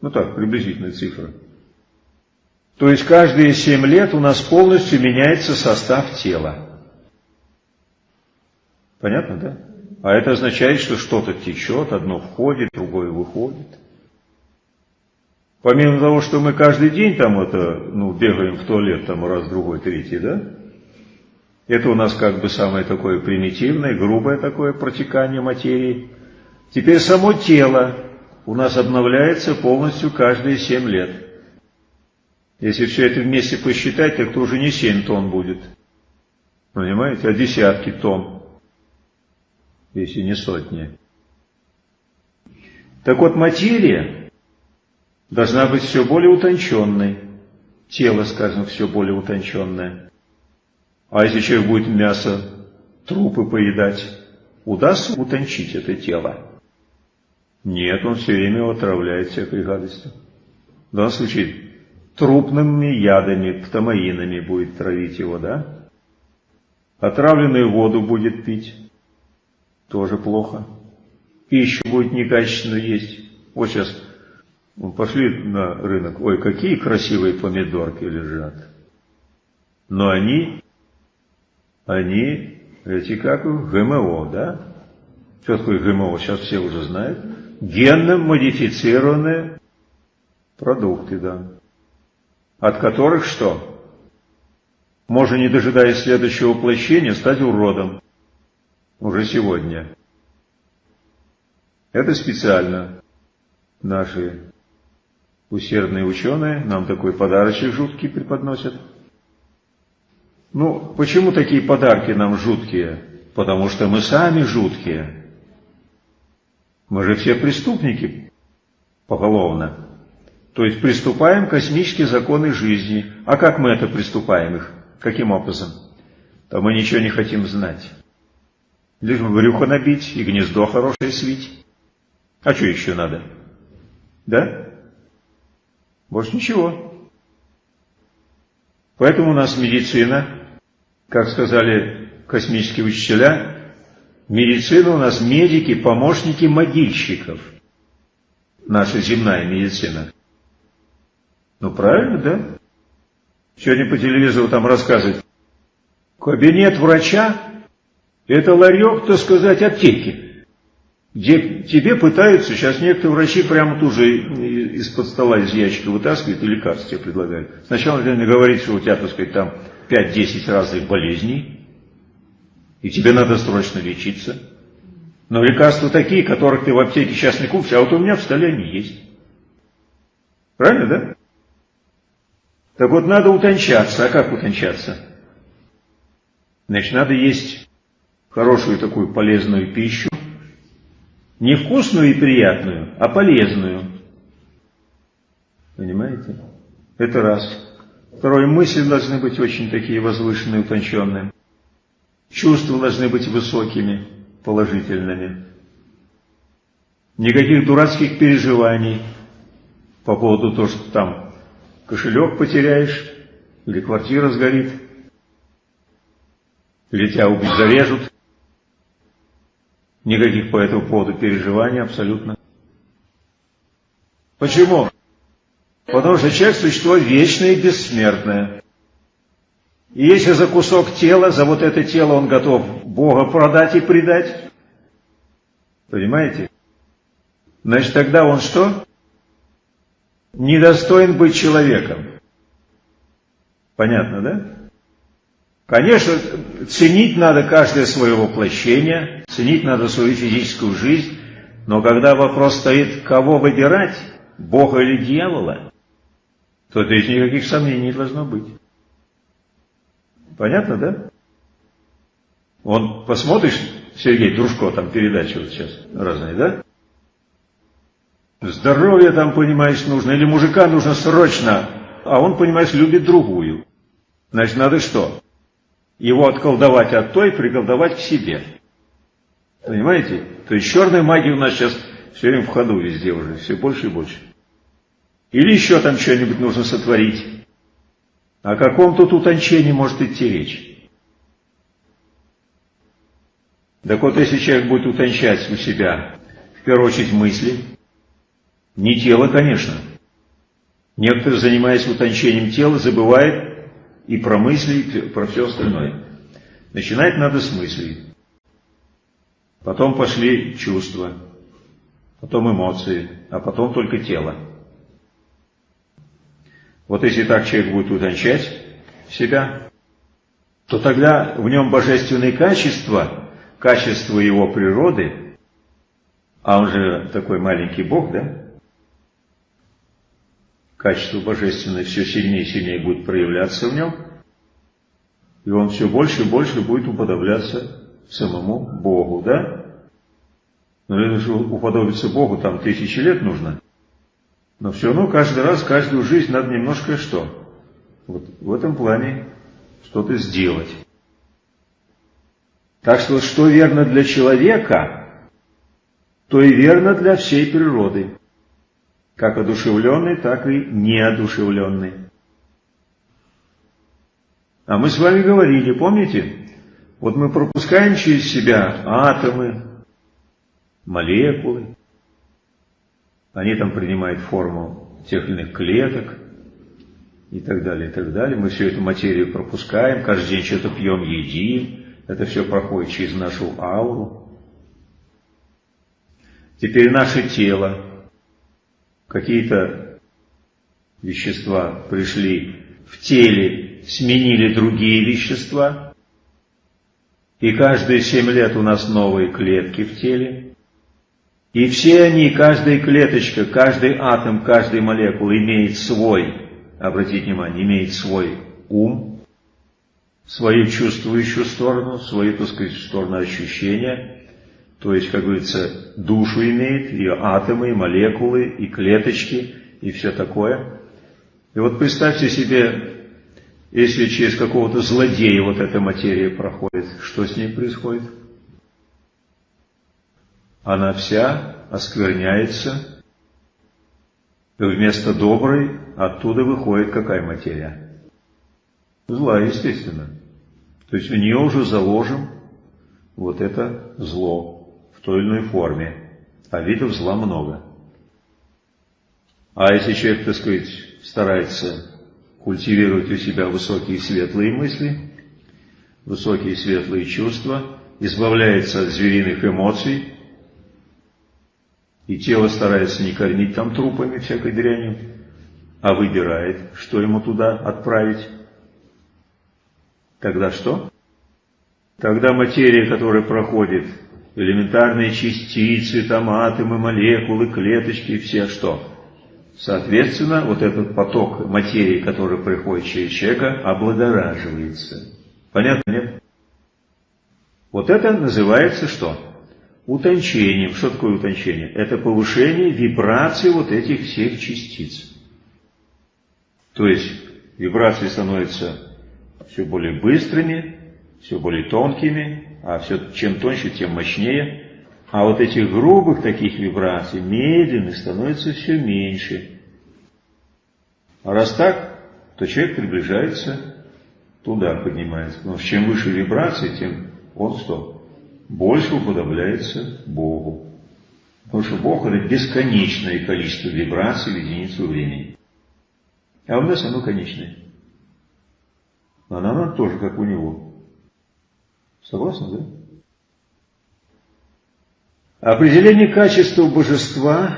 Ну так, приблизительная цифра. То есть каждые 7 лет у нас полностью меняется состав тела. Понятно, да? А это означает, что что-то течет, одно входит, другое выходит. Помимо того, что мы каждый день там это, ну, бегаем в туалет там раз, другой, третий, да? Это у нас как бы самое такое примитивное, грубое такое протекание материи. Теперь само тело у нас обновляется полностью каждые 7 лет. Если все это вместе посчитать, так то уже не 7 тонн будет. Понимаете, а десятки тонн если не сотни. Так вот, материя должна быть все более утонченной. Тело, скажем, все более утонченное. А если человек будет мясо, трупы поедать, удастся утончить это тело? Нет, он все время отравляет всякой гадостью. В данном случае трупными ядами, птамаинами будет травить его, да? Отравленную воду будет пить тоже плохо. Пищу будет некачественную есть. Вот сейчас пошли на рынок, ой, какие красивые помидорки лежат. Но они, они, эти как ГМО, да? Что такое ГМО, сейчас все уже знают. Генно модифицированные продукты, да. От которых что? Можно, не дожидаясь следующего воплощения, стать уродом уже сегодня. Это специально наши усердные ученые нам такой подарочек жуткий преподносят. Ну, почему такие подарки нам жуткие? Потому что мы сами жуткие. Мы же все преступники поголовно. То есть приступаем к космические законы жизни. А как мы это приступаем их? Каким образом? То мы ничего не хотим знать. Лишь брюхо набить и гнездо хорошее свить. А что еще надо? Да? Больше ничего. Поэтому у нас медицина, как сказали космические учителя, медицина у нас медики, помощники могильщиков. Наша земная медицина. Ну правильно, да? Сегодня по телевизору там рассказывают. Кабинет врача это ларек, так сказать, аптеки, где тебе пытаются, сейчас некоторые врачи прямо тут же из-под стола, из ящика вытаскивают и лекарства тебе предлагают. Сначала надо говорить, что у тебя, так сказать, там 5-10 разных болезней, и тебе надо срочно лечиться. Но лекарства такие, которых ты в аптеке сейчас не купишь, а вот у меня в столе они есть. Правильно, да? Так вот, надо утончаться. А как утончаться? Значит, надо есть хорошую такую полезную пищу, не вкусную и приятную, а полезную. Понимаете? Это раз. Второе, мысли должны быть очень такие возвышенные, утонченные. Чувства должны быть высокими, положительными. Никаких дурацких переживаний по поводу того, что там кошелек потеряешь, или квартира сгорит, или тебя убить зарежут. Никаких по этому поводу переживаний абсолютно. Почему? Потому что человек – существо вечное и бессмертное. И если за кусок тела, за вот это тело он готов Бога продать и предать, понимаете? Значит, тогда он что? Недостоин быть человеком. Понятно, да? Конечно, ценить надо каждое свое воплощение, ценить надо свою физическую жизнь, но когда вопрос стоит, кого выбирать, Бога или дьявола, то здесь никаких сомнений не должно быть. Понятно, да? Он, посмотришь, Сергей Дружко, там передачи вот сейчас разные, да? Здоровье там, понимаешь, нужно, или мужика нужно срочно, а он, понимаешь, любит другую. Значит, надо что? Его отколдовать от той, приколдовать к себе. Понимаете? То есть черная магия у нас сейчас все время в ходу везде уже, все больше и больше. Или еще там что-нибудь нужно сотворить. О каком тут утончении может идти речь? Так вот, если человек будет утончать у себя, в первую очередь, мысли, не тело, конечно. Некоторые, занимаясь утончением тела, забывают и про мысли, и про все остальное. Начинать надо с мыслей. Потом пошли чувства, потом эмоции, а потом только тело. Вот если так человек будет утончать себя, то тогда в нем божественные качества, качества его природы, а он же такой маленький Бог, да? Качество божественное все сильнее и сильнее будет проявляться в нем, и он все больше и больше будет уподобляться самому Богу, да? Но это же уподобиться Богу там тысячи лет нужно. Но все равно каждый раз, каждую жизнь надо немножко что? Вот в этом плане что-то сделать. Так что, что верно для человека, то и верно для всей природы. Как одушевленный, так и неодушевленный. А мы с вами говорили, помните? Вот мы пропускаем через себя атомы, молекулы. Они там принимают форму тех или иных клеток и так далее, и так далее. Мы всю эту материю пропускаем, каждый день что-то пьем, едим. Это все проходит через нашу ауру. Теперь наше тело. Какие-то вещества пришли в теле, сменили другие вещества. И каждые семь лет у нас новые клетки в теле. И все они, каждая клеточка, каждый атом, каждая молекула имеет свой, обратите внимание, имеет свой ум, свою чувствующую сторону, свою, так сказать, сторону ощущения, то есть, как говорится, душу имеет, ее атомы, и молекулы, и клеточки, и все такое. И вот представьте себе, если через какого-то злодея вот эта материя проходит, что с ней происходит? она вся оскверняется, и вместо доброй оттуда выходит какая материя? Зла, естественно. То есть в нее уже заложим вот это зло в той или иной форме. А видов зла много. А если человек, так сказать, старается культивировать у себя высокие светлые мысли, высокие светлые чувства, избавляется от звериных эмоций, и тело старается не кормить там трупами всякой дрянью, а выбирает, что ему туда отправить. Тогда что? Тогда материя, которая проходит, элементарные частицы, там атомы, молекулы, клеточки, все что? Соответственно, вот этот поток материи, который приходит через человека, облагораживается. Понятно, нет? Вот это называется что? утончением. Что такое утончение? Это повышение вибрации вот этих всех частиц. То есть вибрации становятся все более быстрыми, все более тонкими, а все, чем тоньше, тем мощнее. А вот этих грубых таких вибраций, медленных, становится все меньше. А раз так, то человек приближается туда, поднимается. Что чем выше вибрации, тем он что? больше уподобляется Богу. Потому что Бог – это бесконечное количество вибраций в единицу времени. А у нас оно конечное. Нам надо тоже, как у него. Согласны, да? Определение качества божества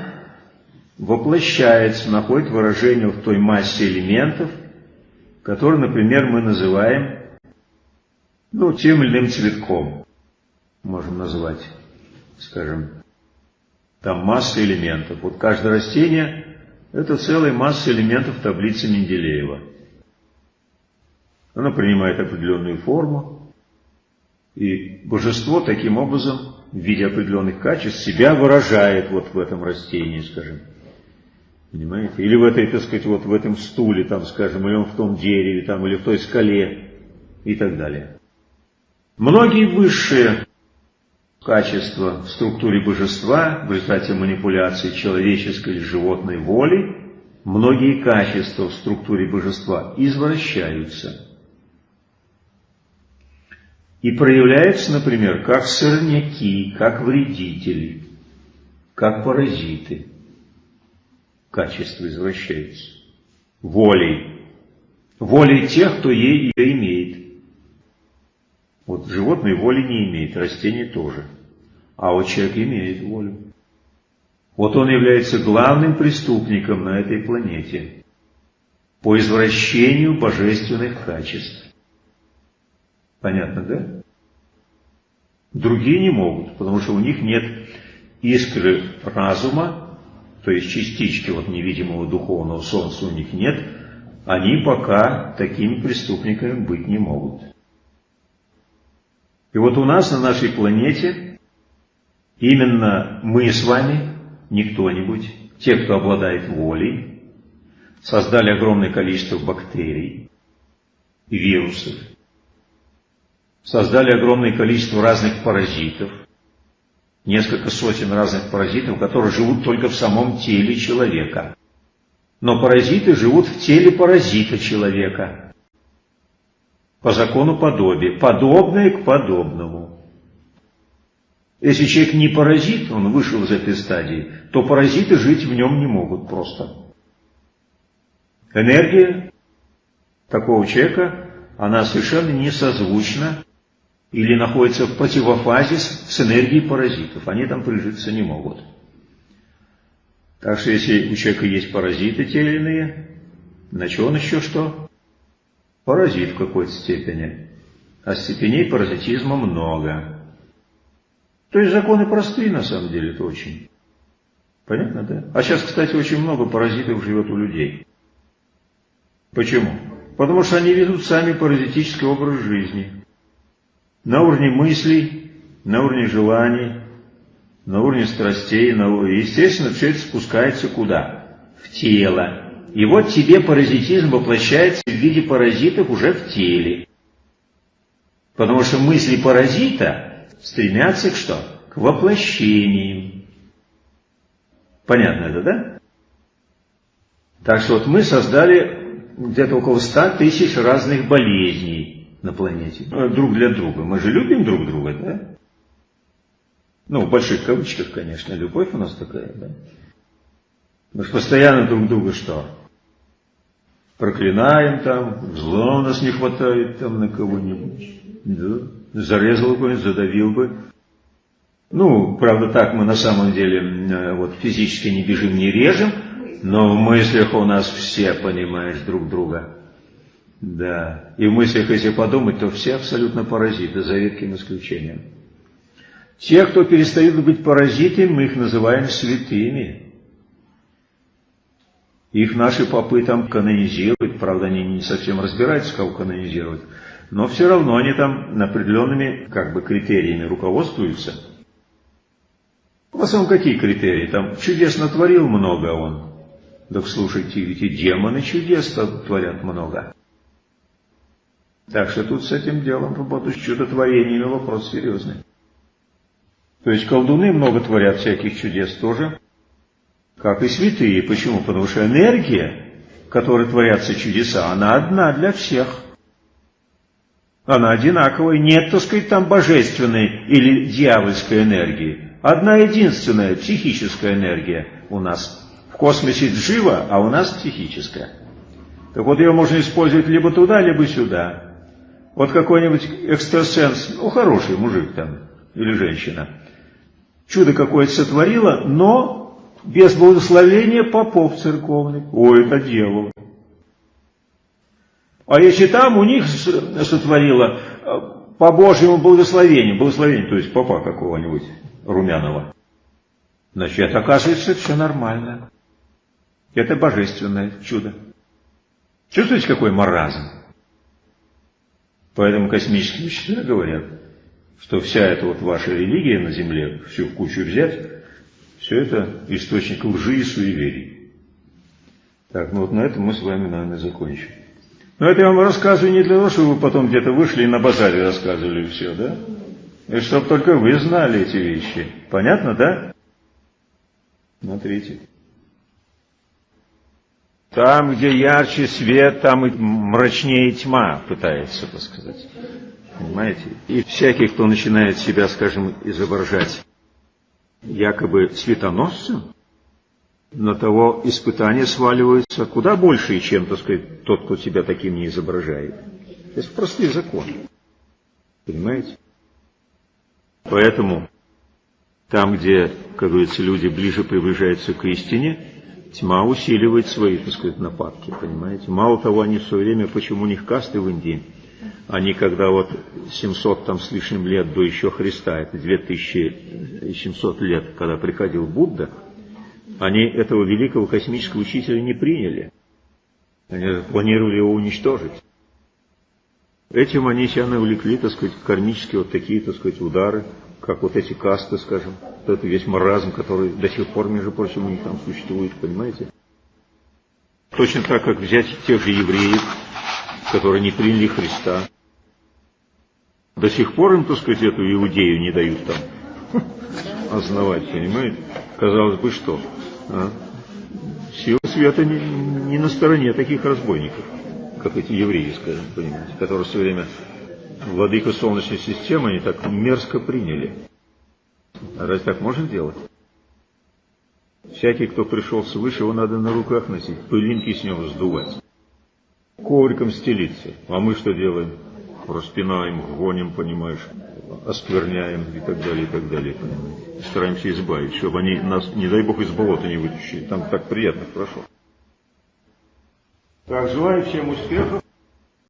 воплощается, находит выражение в той массе элементов, которые, например, мы называем ну, тем или иным цветком. Можем назвать, скажем, там масса элементов. Вот каждое растение – это целая масса элементов таблицы Менделеева. Оно принимает определенную форму, и божество таким образом в виде определенных качеств себя выражает вот в этом растении, скажем. Понимаете? Или в этой, так сказать, вот в этом стуле, там, скажем, или он в том дереве, там, или в той скале и так далее. Многие высшие качества в структуре божества в результате манипуляции человеческой или животной воли, многие качества в структуре божества извращаются и проявляются, например, как сорняки, как вредители, как паразиты. Качество извращается. Волей. Волей тех, кто ей ее имеет. Вот животное воли не имеет, растение тоже. А вот человек имеет волю. Вот он является главным преступником на этой планете по извращению божественных качеств. Понятно, да? Другие не могут, потому что у них нет искры разума, то есть частички вот невидимого духовного солнца у них нет, они пока такими преступниками быть не могут. И вот у нас на нашей планете именно мы с вами, не кто-нибудь, те, кто обладает волей, создали огромное количество бактерий, вирусов, создали огромное количество разных паразитов, несколько сотен разных паразитов, которые живут только в самом теле человека. Но паразиты живут в теле паразита человека. По закону подобия. Подобное к подобному. Если человек не паразит, он вышел из этой стадии, то паразиты жить в нем не могут просто. Энергия такого человека, она совершенно не созвучна или находится в противофазе с энергией паразитов. Они там прижиться не могут. Так что если у человека есть паразиты те или иные, значит он еще что? Паразит в какой-то степени. А степеней паразитизма много. То есть законы простые на самом деле, это очень. Понятно, да? А сейчас, кстати, очень много паразитов живет у людей. Почему? Потому что они ведут сами паразитический образ жизни на уровне мыслей, на уровне желаний, на уровне страстей, на уровне... естественно, все это спускается куда? В тело. И вот тебе паразитизм воплощается в виде паразитов уже в теле. Потому что мысли паразита стремятся к что? К воплощению. Понятно это, да? Так что вот мы создали где-то около ста тысяч разных болезней на планете. Ну, друг для друга. Мы же любим друг друга, да? Ну, в больших кавычках, конечно, любовь у нас такая, да? Мы же постоянно друг друга что? Проклинаем там, зла у нас не хватает там на кого-нибудь. Да? Зарезал бы, задавил бы. Ну, правда, так мы на самом деле э, вот физически не бежим, не режем, но в мыслях у нас все, понимаешь, друг друга. Да, и в мыслях, если подумать, то все абсолютно паразиты, за редким исключением. Те, кто перестают быть паразитами, мы их называем святыми. Их наши попы там канонизируют, правда, они не совсем разбираются, кого канонизировать, но все равно они там определенными как бы критериями руководствуются. В основном какие критерии? Там чудес натворил много он. Так слушайте, ведь и демоны чудес творят много. Так что тут с этим делом, работу с чудотворениями вопрос серьезный. То есть колдуны много творят всяких чудес тоже, как и святые. Почему? Потому что энергия, которой творятся чудеса, она одна для всех. Она одинаковая. Нет, так сказать, там божественной или дьявольской энергии. Одна единственная психическая энергия у нас. В космосе джива, а у нас психическая. Так вот ее можно использовать либо туда, либо сюда. Вот какой-нибудь экстрасенс, ну хороший мужик там, или женщина, чудо какое-то сотворила, но без благословения попов церковных. Ой, это дело. А если там у них сотворила э, по Божьему благословению, благословению, то есть папа какого-нибудь румяного, значит, оказывается все нормально. Это божественное чудо. Чувствуете, какой маразм? Поэтому космические учителя говорят, что вся эта вот ваша религия на Земле, всю кучу взять, все это источник лжи и суеверий. Так, ну вот на этом мы с вами, наверное, закончим. Но это я вам рассказываю не для того, чтобы вы потом где-то вышли и на базаре рассказывали все, да? И чтобы только вы знали эти вещи. Понятно, да? Смотрите. Там, где ярче свет, там и мрачнее тьма, пытается, так сказать. Понимаете? И всякий, кто начинает себя, скажем, изображать якобы светоносцем, на того испытания сваливаются куда больше, чем, так сказать, тот, кто себя таким не изображает. Это простые законы. Понимаете? Поэтому там, где, как говорится, люди ближе приближаются к истине, тьма усиливает свои, так сказать, нападки, понимаете? Мало того, они все время, почему у них касты в Индии, они когда вот 700 там с лишним лет до еще Христа, это 2700 лет, когда приходил Будда, они этого великого космического учителя не приняли. Они планировали его уничтожить. Этим они себя навлекли, так сказать, кармические вот такие, так сказать, удары, как вот эти касты, скажем, это весь маразм, который до сих пор, между прочим, у них там существует, понимаете? Точно так, как взять тех же евреев, которые не приняли Христа. До сих пор им, так сказать, эту иудею не дают там основать, понимаете? Казалось бы, что? А? Сила света не, не на стороне таких разбойников, как эти евреи, скажем, понимаете, которые все время владыку Солнечной системы они так мерзко приняли. А разве так можно делать? Всякий, кто пришел свыше, его надо на руках носить, пылинки с него сдувать, ковриком стелиться. А мы что делаем? Распинаем, гоним, понимаешь, оскверняем и так далее, и так далее. Понимаете? Стараемся избавить, чтобы они нас, не дай бог, из болота не вытащили. Там так приятно, хорошо. Так, желаю всем успехов.